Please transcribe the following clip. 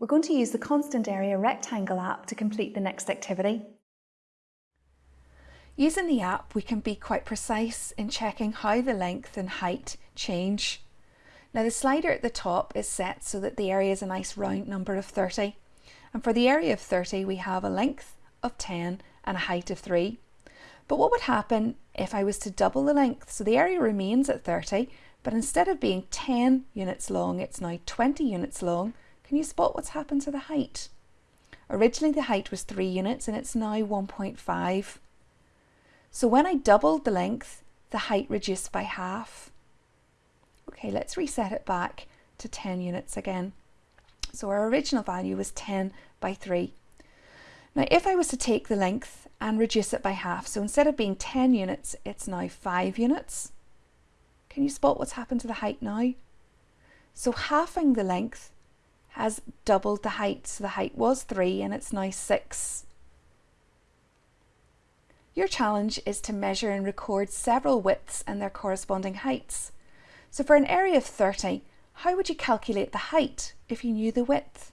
We're going to use the Constant Area Rectangle app to complete the next activity. Using the app, we can be quite precise in checking how the length and height change. Now the slider at the top is set so that the area is a nice round number of 30. And for the area of 30, we have a length of 10 and a height of 3. But what would happen if I was to double the length? So the area remains at 30, but instead of being 10 units long, it's now 20 units long, can you spot what's happened to the height? Originally the height was 3 units and it's now 1.5. So when I doubled the length, the height reduced by half. Okay, let's reset it back to 10 units again. So our original value was 10 by 3. Now if I was to take the length and reduce it by half, so instead of being 10 units, it's now 5 units. Can you spot what's happened to the height now? So halving the length has doubled the height. So the height was 3 and it's now 6. Your challenge is to measure and record several widths and their corresponding heights. So for an area of 30, how would you calculate the height if you knew the width?